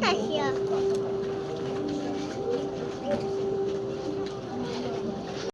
大象